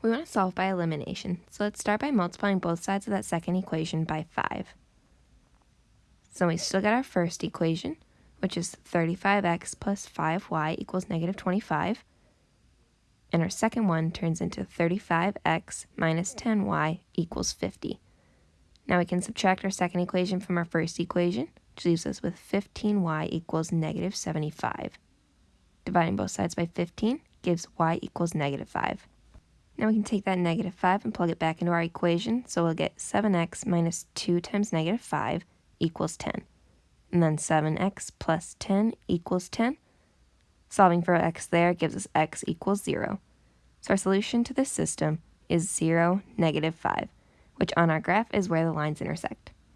We want to solve by elimination, so let's start by multiplying both sides of that second equation by 5. So we still got our first equation, which is 35x plus 5y equals negative 25. And our second one turns into 35x minus 10y equals 50. Now we can subtract our second equation from our first equation, which leaves us with 15y equals negative 75. Dividing both sides by 15 gives y equals negative 5. Now we can take that negative 5 and plug it back into our equation, so we'll get 7x minus 2 times negative 5 equals 10. And then 7x plus 10 equals 10. Solving for x there gives us x equals 0. So our solution to this system is 0, negative 5, which on our graph is where the lines intersect.